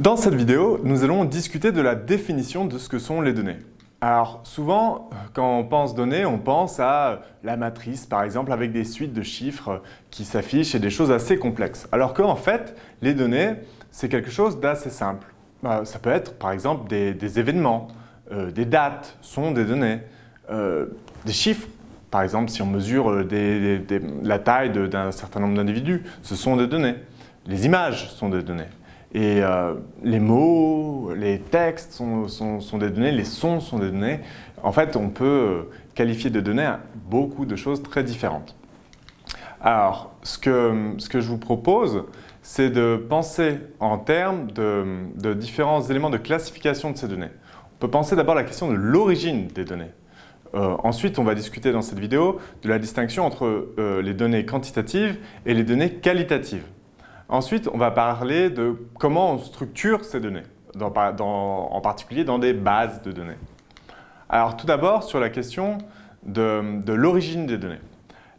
Dans cette vidéo, nous allons discuter de la définition de ce que sont les données. Alors souvent, quand on pense données, on pense à la matrice par exemple avec des suites de chiffres qui s'affichent et des choses assez complexes. Alors qu'en fait, les données, c'est quelque chose d'assez simple. Bah, ça peut être par exemple des, événements, euh, des dates sont des données, euh, des chiffres. Par exemple, si on mesure euh, la taille d'un certain nombre d'individus, ce sont des données. Les images sont des données. Et euh, les mots, les textes sont, des données, les sons sont des données. En fait, on peut euh, qualifier de données beaucoup de choses très différentes. Alors, ce que, je vous propose, c'est de penser en termes de, de, différents éléments de classification de ces données. On peut penser d'abord la question de l'origine des données. Euh, ensuite, on va discuter dans cette vidéo de la distinction entre les données quantitatives et les données qualitatives. Ensuite, on va parler de comment on structure ces données, en particulier dans des bases de données. Alors tout d'abord, sur la question de, l'origine des données.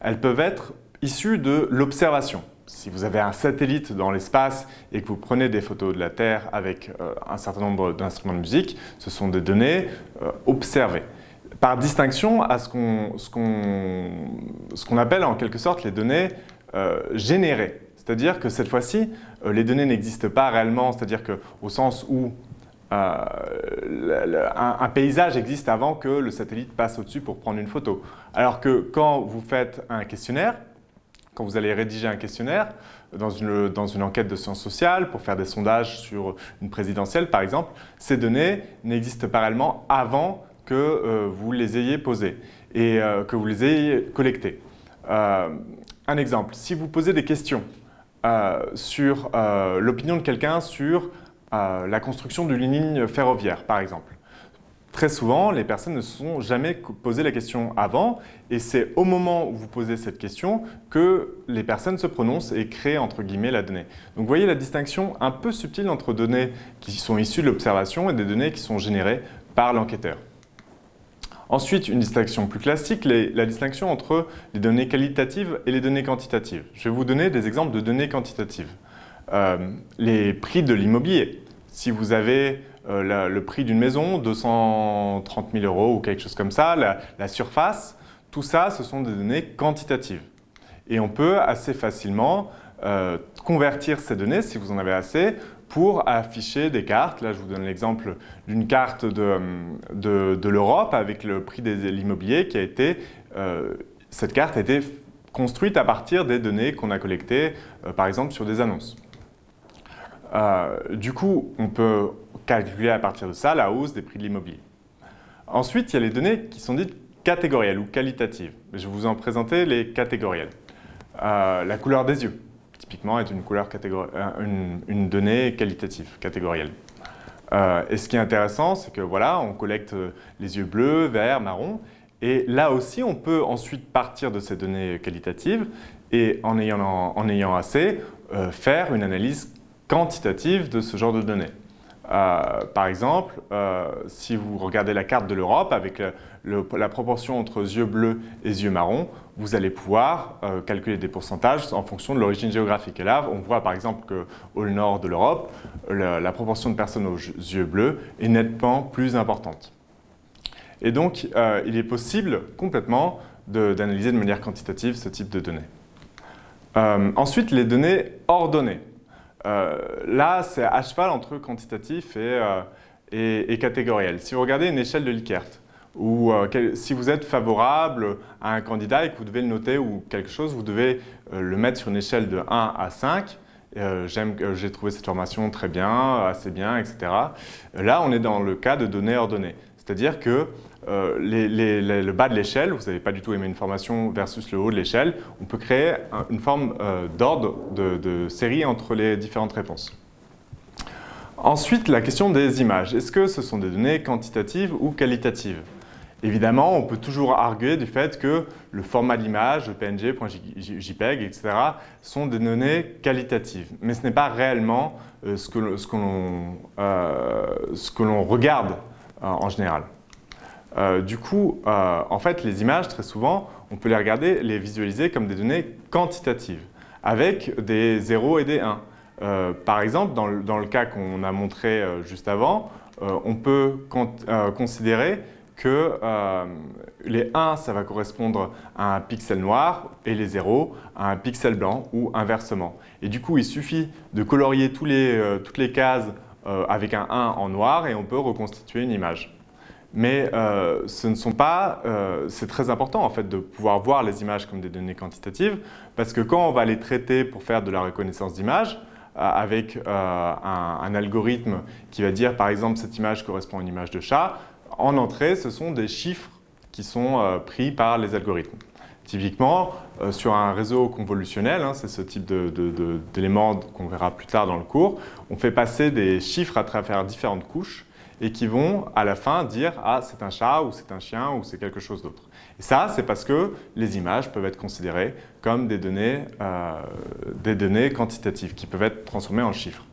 Elles peuvent être issues de l'observation. Si vous avez un satellite dans l'espace et que vous prenez des photos de la Terre avec euh, un certain nombre d'instruments de musique, ce sont des données euh, observées. Par distinction à ce qu'on appelle en quelque sorte les données euh, générées. C'est-à-dire que cette fois-ci, euh, les données n'existent pas réellement, c'est-à-dire qu'au sens où euh, un, paysage existe avant que le satellite passe au-dessus pour prendre une photo. Alors que quand vous faites un questionnaire, quand vous allez rédiger un questionnaire dans une, enquête de sciences sociales pour faire des sondages sur une présidentielle par exemple, ces données n'existent pas réellement avant que euh, vous les ayez posées et que vous les ayez collectées. un exemple, si vous posez des questions euh, sur euh, l'opinion de quelqu'un sur euh, la construction d'une ligne ferroviaire, par exemple. Très souvent, les personnes ne se sont jamais posé la question avant et c'est au moment où vous posez cette question que les personnes se prononcent et créent entre guillemets la donnée. Donc vous voyez la distinction un peu subtile entre données qui sont issues de l'observation et des données qui sont générées par l'enquêteur. Ensuite, une distinction plus classique, la distinction entre les données qualitatives et les données quantitatives. Je vais vous donner des exemples de données quantitatives. Euh, les prix de l'immobilier. Si vous avez euh, le prix d'une maison, 230 000 euros ou quelque chose comme ça, la, surface, tout ça, ce sont des données quantitatives. Et on peut assez facilement euh, convertir ces données, si vous en avez assez, pour afficher des cartes. Là, je vous donne l'exemple d'une carte de, de, l'Europe avec le prix de l'immobilier qui a été... Euh, cette carte a été construite à partir des données qu'on a collectées, euh, par exemple, sur des annonces. Euh, du coup, on peut calculer à partir de ça la hausse des prix de l'immobilier. Ensuite, il y a les données qui sont dites catégorielles ou qualitatives. Je vais vous en présenter les catégorielles. la couleur des yeux est une, couleur euh, une, donnée qualitative, catégorielle. Euh, et ce qui est intéressant, c'est que voilà, on collecte euh, les yeux bleus, verts, marrons, et là aussi, on peut ensuite partir de ces données qualitatives et en ayant, en, ayant assez, faire une analyse quantitative de ce genre de données. par exemple, si vous regardez la carte de l'Europe avec la proportion entre yeux bleus et yeux marrons, vous allez pouvoir euh, calculer des pourcentages en fonction de l'origine géographique. Et là, on voit par exemple qu'au nord de l'Europe, la, proportion de personnes aux yeux bleus est nettement plus importante. Et donc, euh, il est possible complètement d'analyser de, manière quantitative ce type de données. Euh, ensuite, les données ordonnées. là, c'est à cheval entre quantitatif et, et, et catégoriel. Si vous regardez une échelle de Likert, ou euh, si vous êtes favorable à un candidat et que vous devez le noter ou quelque chose, vous devez euh, le mettre sur une échelle de 1 à 5. Euh, j'ai trouvé cette formation très bien, assez bien, etc. Là, on est dans le cas de données ordonnées. C'est-à-dire que le bas de l'échelle, vous n'avez pas du tout aimé une formation versus le haut de l'échelle, on peut créer une forme d'ordre de, de série entre les différentes réponses. Ensuite, la question des images. Est-ce que ce sont des données quantitatives ou qualitatives? Évidemment, on peut toujours arguer du fait que le format d'image, PNG, JPEG, etc. sont des données qualitatives. Mais ce n'est pas réellement euh, ce que l'on regarde euh, en général. Euh, du coup, en fait, les images, très souvent, on peut les regarder, les visualiser comme des données quantitatives, avec des 0 et des 1. Euh, par exemple, dans le, dans le cas qu'on a montré juste avant, on peut considérer que les 1, ça va correspondre à un pixel noir et les 0 à un pixel blanc ou inversement. Et du coup, il suffit de colorier tous les, toutes les cases avec un 1 en noir et on peut reconstituer une image. Mais euh, ce ne sont pas, euh, c'est très important en fait de pouvoir voir les images comme des données quantitatives parce que quand on va les traiter pour faire de la reconnaissance d'images euh, avec un, algorithme qui va dire par exemple cette image correspond à une image de chat, en entrée ce sont des chiffres qui sont pris par les algorithmes. Typiquement, sur un réseau convolutionnel, hein, c'est ce type d'éléments qu'on verra plus tard dans le cours, on fait passer des chiffres à travers différentes couches et qui vont à la fin dire « Ah, c'est un chat » ou « c'est un chien » ou « c'est quelque chose d'autre ». Et ça, c'est parce que les images peuvent être considérées comme des données, euh, des données quantitatives qui peuvent être transformées en chiffres.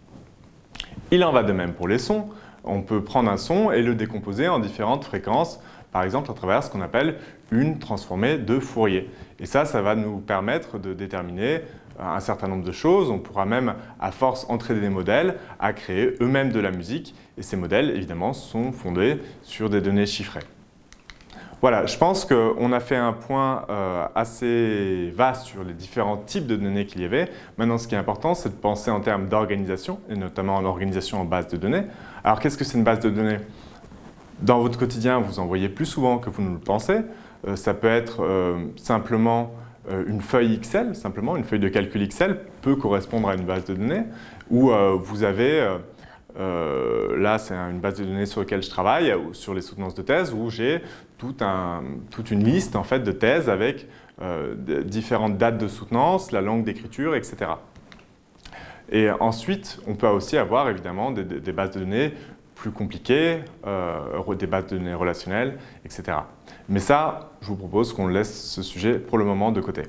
Il en va de même pour les sons. On peut prendre un son et le décomposer en différentes fréquences, par exemple à travers ce qu'on appelle une transformée de Fourier. Et ça, ça va nous permettre de déterminer un certain nombre de choses. On pourra même, à force, entraîner des modèles à créer eux-mêmes de la musique. Et ces modèles, évidemment, sont fondés sur des données chiffrées. Voilà, je pense qu'on a fait un point euh, assez vaste sur les différents types de données qu'il y avait. Maintenant, ce qui est important, c'est de penser en termes d'organisation, et notamment en organisation en base de données. Alors, qu'est-ce que c'est une base de données? Dans votre quotidien, vous en voyez plus souvent que vous ne le pensez. Euh, ça peut être euh, simplement euh, une feuille Excel, simplement, une feuille de calcul Excel peut correspondre à une base de données où vous avez, là c'est une base de données sur laquelle je travaille, sur les soutenances de thèse, où j'ai toute une liste en fait, de thèses avec différentes dates de soutenance, la langue d'écriture, etc. Et ensuite, on peut aussi avoir évidemment des bases de données plus compliquées, euh, des bases de données relationnelles, etc. Mais ça, je vous propose qu'on laisse ce sujet pour le moment de côté.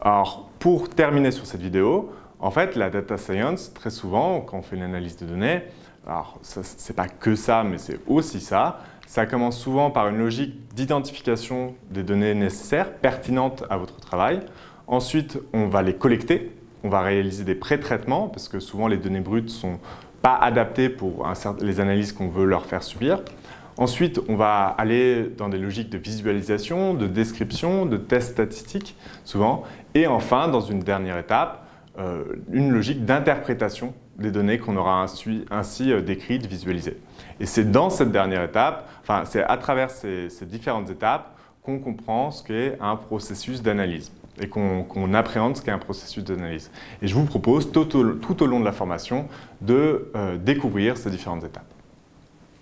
Alors, pour terminer sur cette vidéo, en fait, la data science, très souvent, quand on fait une analyse de données, alors ce n'est pas que ça, mais c'est aussi ça, ça commence souvent par une logique d'identification des données nécessaires, pertinentes à votre travail. Ensuite, on va les collecter, on va réaliser des pré-traitements, parce que souvent les données brutes sont pas adaptées pour les analyses qu'on veut leur faire subir. Ensuite, on va aller dans des logiques de visualisation, de description, de tests statistiques, souvent. Et enfin, dans une dernière étape, euh, une logique d'interprétation des données qu'on aura ainsi, ainsi, euh, décrites, visualisées. Et c'est dans cette dernière étape, enfin, c'est à travers ces, différentes étapes qu'on comprend ce qu'est un processus d'analyse et qu'on appréhende ce qu'est un processus d'analyse. Et je vous propose tout au, long de la formation de euh, découvrir ces différentes étapes.